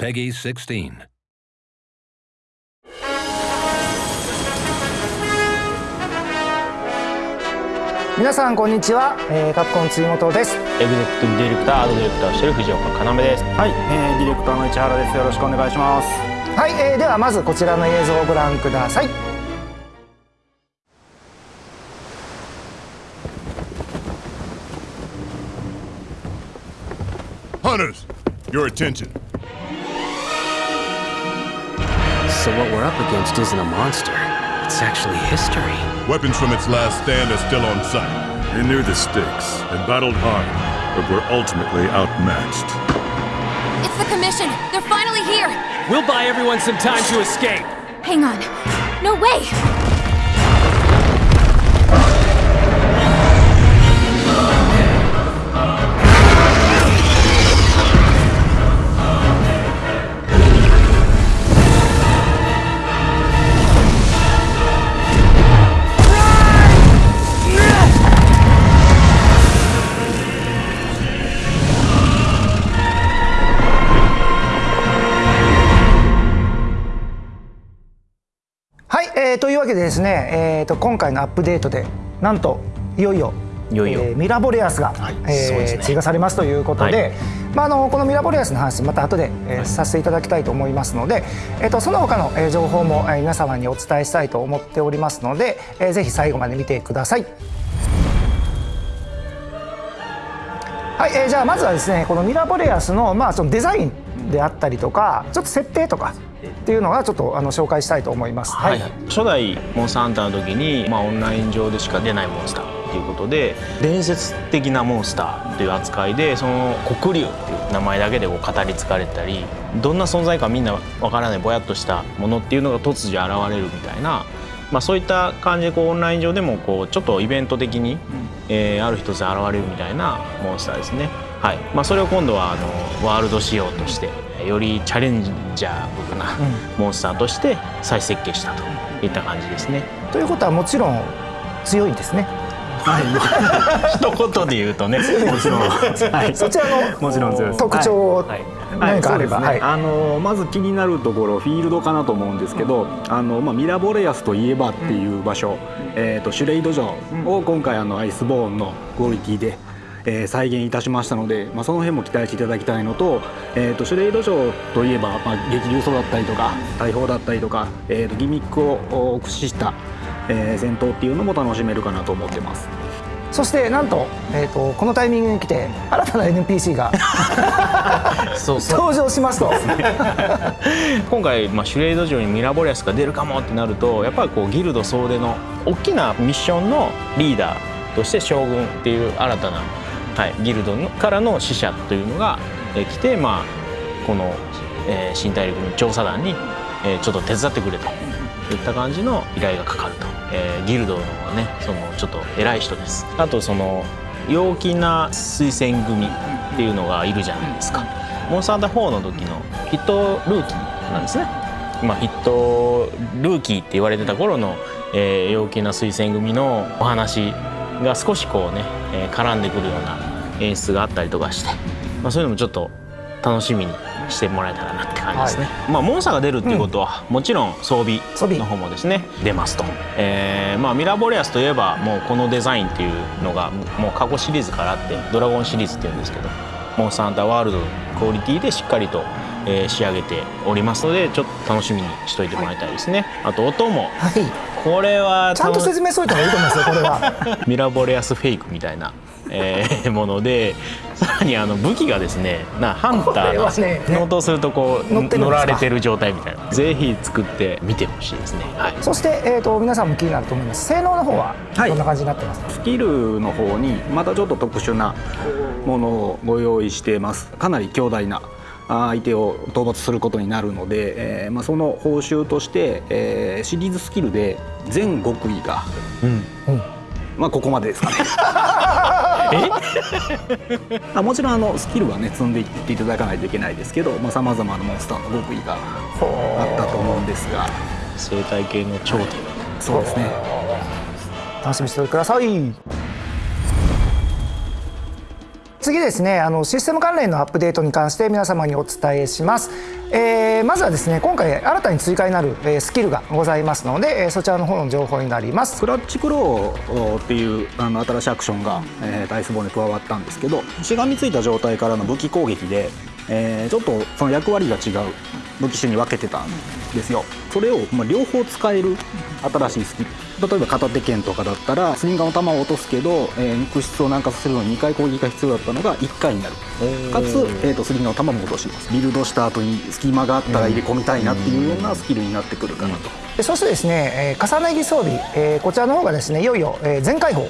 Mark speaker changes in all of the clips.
Speaker 1: PEGI 16.
Speaker 2: 皆さんこんにちは、えー、カプコン辻本です。
Speaker 3: エグゼクティブディレクターアートディレクターをしている藤岡要です。
Speaker 4: はい、えー、ディレクターの市原です。よろしくお願いします。
Speaker 2: はい、えー、ではまずこちらの映像をご覧ください。
Speaker 5: Hunters, your attention.
Speaker 6: So what we're up against isn't a monster. It's actually history.
Speaker 5: Weapons from its last stand are still on site.
Speaker 7: We knew the stakes and battled hard, but were ultimately outmatched.
Speaker 8: It's the Commission! They're finally here!
Speaker 9: We'll buy everyone some time to escape!
Speaker 8: Hang on. No way!
Speaker 2: けでですね、えー、と今回のアップデートでなんといよいよ
Speaker 3: いよいよ。
Speaker 2: えーミラボレアスが、
Speaker 3: はい
Speaker 2: えー
Speaker 3: ね。
Speaker 2: 追加されますということで、
Speaker 3: はい。
Speaker 2: まあ、あのこのミラボレアスの話また後で、えーさせていただきたいと思いますので、えー、とその他の、えー情報も、えー皆様にお伝えしたいと思っておりますので、えーぜひ最後まで見てください。はい、えーじゃあまずはですねこのミラボレアスの,、まあそのデザインであったりとかちょっと設定とかっていうのがちょっとあの紹介したいと思います。
Speaker 3: はい、初代モンスターハンターの時に、まあ、オンライン上でしか出ないモンスターっていうことで伝説的なモンスターという扱いでその黒竜っていう名前だけでこう語り継がれたりどんな存在かみんなわからないぼやっとしたものっていうのが突如現れるみたいな、まあ、そういった感じでこうオンライン上でもこうちょっとイベント的に、えーある一つ現れるみたいなモンスターですね。はいまあ、それを今度はあのワールド仕様としてよりチャレンジャーなモンスターとして再設計したといった感じですね。
Speaker 2: ということはもちろん強いんですね。
Speaker 3: 一言で言うとね、もちろん、はい、
Speaker 2: そちらの
Speaker 4: もちろん
Speaker 2: 特徴
Speaker 3: はい。
Speaker 2: 何かあれば、はい。
Speaker 4: あのまず気になるところフィールドかなと思うんですけど、あのまあ、ミラボレアスといえばっていう場所、えー、とシュレイド城を今回あのアイスボーンのクオリティで、えー再現いたしましたので、まあ、その辺も期待していただきたいのと,、えー、とシュレイド城といえば、まあ、激流層だったりとか大砲だったりとか、えー、とギミックをお駆使した、えー戦闘っていうのも楽しめるかなと思ってます。
Speaker 2: そしてなんと,、えー、とこのタイミングに来て新たな NPC が
Speaker 3: そうそう
Speaker 2: 登場しますと
Speaker 3: 今回、まあ、シュレイド城にミラボレアスが出るかもってなるとやっぱりこうギルド総出の大きなミッションのリーダーとして将軍っていう新たな、はい、ギルドのからの使者というのが、え来て、まあ、この、えー新大陸の調査団に、えーちょっと手伝ってくれといった感じの依頼がかかると、えーギルドのねそのちょっと偉い人です。あとその陽気な推薦組っていうのがいるじゃないですか。モンスターハー4の時のヒットルーキーなんですね。まあ、ヒットルーキーって言われてた頃の、えー陽気な推薦組のお話が少しこうね、えー絡んでくるような演出があったりとかして、まあ、そういうのもちょっと楽しみにしてもらえたらなって感じですね、まあ、モンスターが出るっていうことは、もちろん装備
Speaker 2: 装備。
Speaker 3: の方もですね出ますと、えーまあ、ミラーボレアスといえばもうこのデザインっていうのがもう過去シリーズからあってドラゴンシリーズっていうんですけどモンスターハンターワールドのクオリティでしっかりと、えー仕上げておりますのでちょっと楽しみにしといてもらいたいですね、あと音も。
Speaker 2: はい。
Speaker 3: これは
Speaker 2: ちゃんと説明しといた方がいいと思いますよこれは。
Speaker 3: ミラボレアスフェイクみたいな、えーものでさらにあの武器がですねなハンターの乗とするとこう
Speaker 2: 乗
Speaker 3: られてる状態みたいな。ぜひ作ってみてほしいですね。はい。
Speaker 2: そして、えー、と皆さんも気になると思います。性能の方は
Speaker 4: はい。
Speaker 2: どんな感じになってますか、
Speaker 4: スキルの方にまたちょっと特殊なものをご用意しています。かなり強大なあ相手を討伐することになるので、えーまあ、その報酬として、えーシリーズスキルで全極意が、まあここまでですかね。あもちろんあのスキルはね積んでいっていただかないといけないですけどさまざ、まなモンスターの極意があったと思うんですが。
Speaker 3: 生態系の頂点。
Speaker 4: そうですね。
Speaker 2: 楽しみにしておいてください次ですねあのシステム関連のアップデートに関して皆様にお伝えします、えーまずはですね今回新たに追加になる、えスキルがございますので、えそちらの方の情報になります。
Speaker 4: クラッチクローっていうあの新しいアクションが、えー、ダイスボーンに加わったんですけどしがみついた状態からの武器攻撃で、えーちょっとその役割が違う武器種に分けてたんですよ。それを、まあ、両方使える新しいスキル。例えば片手剣とかだったらスリンガーの弾を落とすけど、えー肉質を軟化させるのに2回攻撃が必要だったのが1回になる。かつ、えー、とスリンガーの弾も落とします。ビルドした後に隙間があったら入れ込みたいなっていうようなスキルになってくるかなと。
Speaker 2: でそしてですね、えー重ね着装備、えーこちらの方がですねいよいよ、えー全開放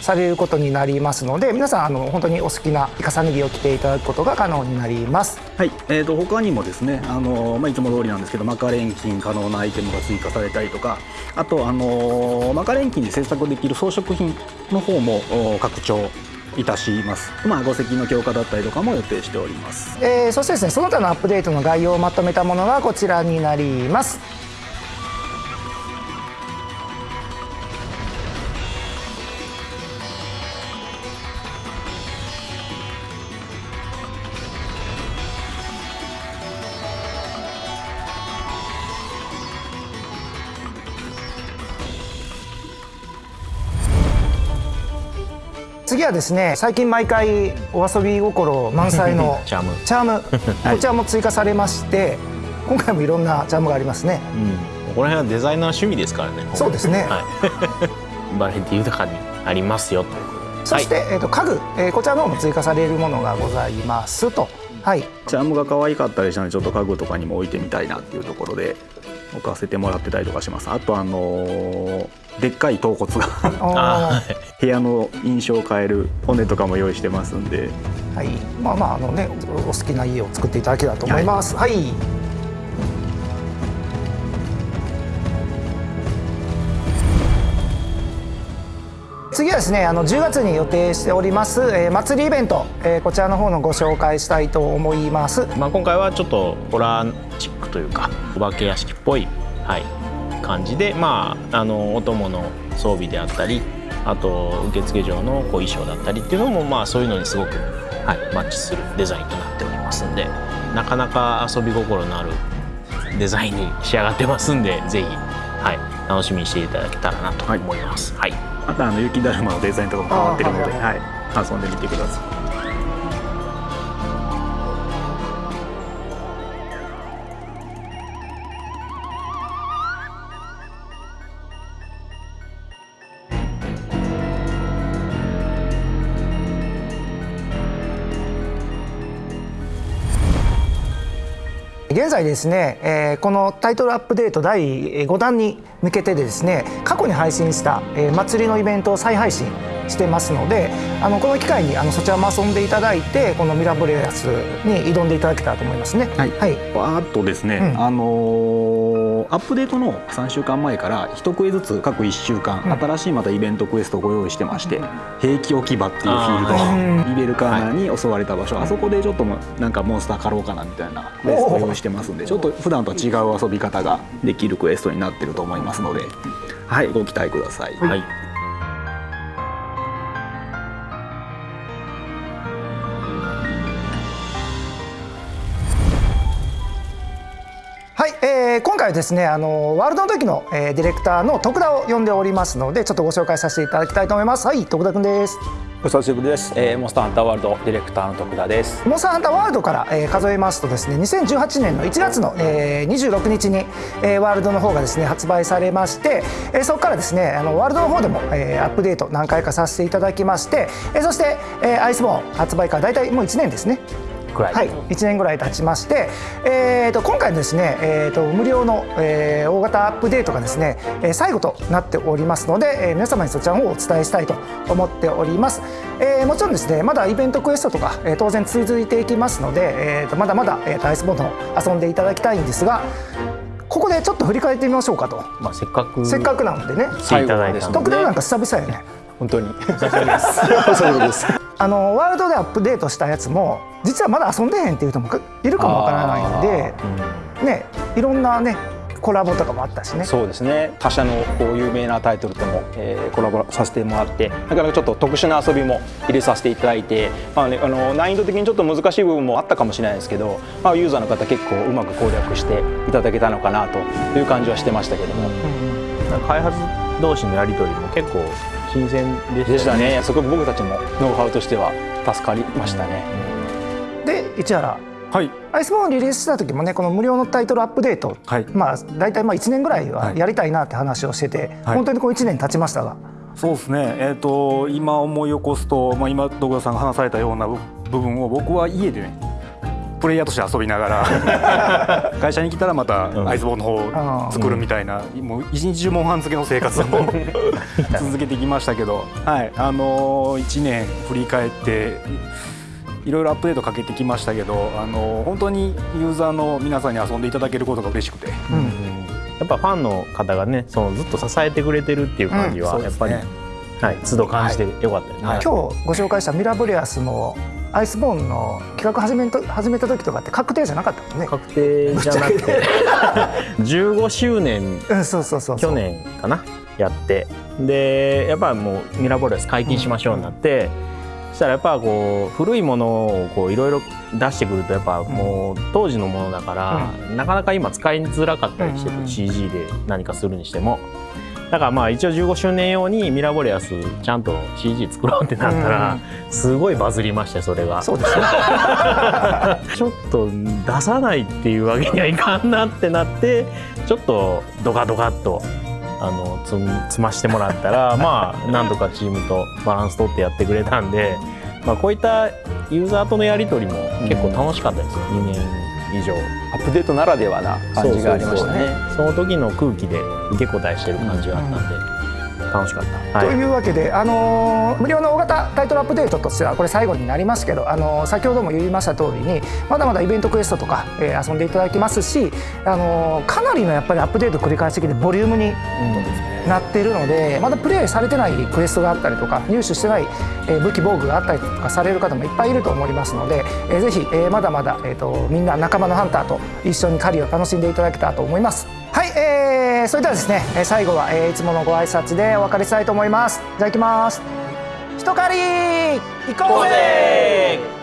Speaker 2: されることになりますので皆さんあの本当にお好きな重ね着を着ていただくことが可能になります。
Speaker 4: はい、えー、と他にもですね、あのまあ、いつも通りなんですけどマカ錬金可能なアイテムが追加されたりとかあと、あのマカ錬金で制作できる装飾品の方もお拡張いたします、まあ、五石の強化だったりとかも予定しております。
Speaker 2: えーそしてですねその他のアップデートの概要をまとめたものがこちらになりますはですね最近毎回お遊び心満載の
Speaker 3: チャーム。
Speaker 2: チャーム こちらも追加されまして今回もいろんなチャームがありますね。
Speaker 3: ここら辺はデザイナー趣味ですからね
Speaker 2: そうですね。
Speaker 3: はい。バラエティ豊かにありますよと。
Speaker 2: そして、えー、と家具、えーこちらの方も追加されるものがございます。と。はい。
Speaker 4: チャームが可愛かったりしたのでちょっと家具とかにも置いてみたいなっていうところで置かせてもらってたりとかします。あとあのーでっかい頭骨が
Speaker 2: あ
Speaker 4: 部屋の印象を変える骨とかも用意してますんで。
Speaker 2: ーはい。まあまああのねおお好きな家を作っていただけたらと思います。はい、次はですねあの10月に予定しております、えー祭りイベント、えーこちらの方のご紹介したいと思います。
Speaker 3: まあ、今回はちょっとホラというかお化け屋敷っぽい、はい、感じで、まあ、あのお供の装備であったりあと受付嬢のこう衣装だったりっていうのも、まあ、そういうのにすごく、はい、マッチするデザインとなっておりますんでなかなか遊び心のあるデザインに仕上がってますんでぜひ、はい、楽しみにしていただけたらなと思います。はい。
Speaker 4: またあの雪だるまのデザインとかも変わってるので、
Speaker 2: はい、
Speaker 4: 遊んでみてください
Speaker 2: 現在ですね、えーこのタイトルアップデート第5弾に向けてでですね過去に配信した、えー祭りのイベントを再配信してますのであのこの機会にあのそちらも遊んでいただいてこのミラボレアスに挑んでいただけたらと思いますね。
Speaker 4: はい。
Speaker 2: はい。
Speaker 4: あとですね、
Speaker 2: うん。
Speaker 4: あのーアップデートの3週間前から1クエずつ各1週間、
Speaker 2: うん。
Speaker 4: 新しいまたイベントクエストをご用意してまして「兵器置き場」っていうフィールド、イベルカーナーに襲われた場所、あそこでちょっとなんかモンスター狩ろうかなみたいなクエストを用意してますんでちょっと普段とは違う遊び方ができるクエストになってると思いますので、はい、ご期待ください。
Speaker 3: はい
Speaker 2: えー今回はですねあのワールドの時の、えーディレクターの徳田を呼んでおりますのでちょっとご紹介させていただきたいと思います。はい徳田くんです。
Speaker 1: お久しぶりです、えー、モンスターハンターワールドディレクターの徳田です。
Speaker 2: モンスターハンターワールドから、えー数えますとですね2018年の1月の、えー26日に、えーワールドの方がですね発売されまして、えーそこからですねあのワールドの方でも、えーアップデート何回かさせていただきまして、えーそして、えーアイスボーン発売から大体もう1年ですね
Speaker 1: くらい、
Speaker 2: はい、1年ぐらい経ちまして、えー、と今回のですね、えー、と無料の、えー大型アップデートがですね、えー最後となっておりますので、えー皆様にそちらの方をお伝えしたいと思っております、えーもちろんですねまだイベントクエストとか、えー当然続いていきますので、えー、とまだまだ、えーとアイスボーンを遊んでいただきたいんですがここでちょっと振り返ってみましょうかと、
Speaker 3: まあ、せっかく
Speaker 2: せっかくなのでね。
Speaker 3: 来ていただいたので。
Speaker 2: 徳田なんか久々やね。
Speaker 1: 本当に
Speaker 2: あのワールドでアップデートしたやつも実はまだ遊んでへんっていう人もいるかもわからないんで、ね、いろんなねコラボとかもあったしね。
Speaker 1: そうですね。他社のこう有名なタイトルとも、えーコラボさせてもらってなかなかちょっと特殊な遊びも入れさせていただいて、まあね、あの難易度的にちょっと難しい部分もあったかもしれないですけど、まあ、ユーザーの方結構うまく攻略していただけたのかなという感じはしてましたけども、
Speaker 3: 開発同士のやり取りも結構新鮮でした
Speaker 1: でしたね。すごく僕たちもノウハウとしては助かりましたね。
Speaker 2: で市原。
Speaker 4: はい。
Speaker 2: アイスボーンリリースした時もねこの無料のタイトルアップデート、
Speaker 4: はい。
Speaker 2: まあ大体まあ1年ぐらいはやりたいなって話をしてて、
Speaker 4: はい。
Speaker 2: 本当にこう1年経ちましたが、
Speaker 4: そうですね、えー、と今思い起こすと、まあ、今徳田さんが話されたような部部分を僕は家でねプレイヤーとして遊びながら 会社に来たらまたアイスボーンの方を作るみたいな、もう一日中モンハン漬けの生活を 続けてきましたけど、はい。あのー、1年振り返っていろいろアップデートかけてきましたけど、あのー本当にユーザーの皆さんに遊んでいただけることが嬉しくて。
Speaker 3: やっぱファンの方がねそのずっと支えてくれてるっていう感じは、
Speaker 4: うん。
Speaker 3: やっぱり、はい、都度感じてよかったよね、
Speaker 2: 今日ご紹介したミラブレアスもアイスボーンの企画始めと始めた時とかって確定じゃなかったもんね。
Speaker 3: 確定じゃなくて。15周年。
Speaker 2: うん、そうそうそう
Speaker 3: 去年かな？やって。でやっぱもうミラボレス解禁しましょうになって、そしたらやっぱこう古いものをこういろいろ出してくるとやっぱもう当時のものだから、なかなか今使いづらかったりしてて、
Speaker 2: うん。うん
Speaker 3: CG で何かするにしても。だからまあ一応15周年用にミラボレアスちゃんと CG 作ろうってなったらすごいバズりましてそれが。
Speaker 2: そうですね。
Speaker 3: ちょっと出さないっていうわけにはいかんなってなってちょっとドカドカっとあの積み積ましてもらったら まあなんとかチームとバランス取ってやってくれたんで、まあ、こういったユーザーとのやり取りも結構楽しかったですよ、2年以上。
Speaker 1: アップデートならではな感じがありましたね。
Speaker 3: その時の空気で受け答えしてる感じがあったんで、楽しかった。
Speaker 2: と
Speaker 3: はい
Speaker 2: いうわけで、あのー無料の大型タイトルアップデートとしてはこれ最後になりますけど、あのー先ほども言いました通りにまだまだイベントクエストとか、えー遊んでいただけますし、あのーかなりのやっぱりアップデート繰り返してきてボリュームになっているのでまだプレイされてないクエストがあったりとか入手してない、えー武器防具があったりとかされる方もいっぱいいると思いますので、えーぜひ、えーまだまだ、えー、とみんな仲間のハンターと一緒に狩りを楽しんでいただけたらと思います。はい、えー、それではですね、えー最後は、えーいつものご挨拶でお別れしたいと思います。いただきます。一狩り行こうぜ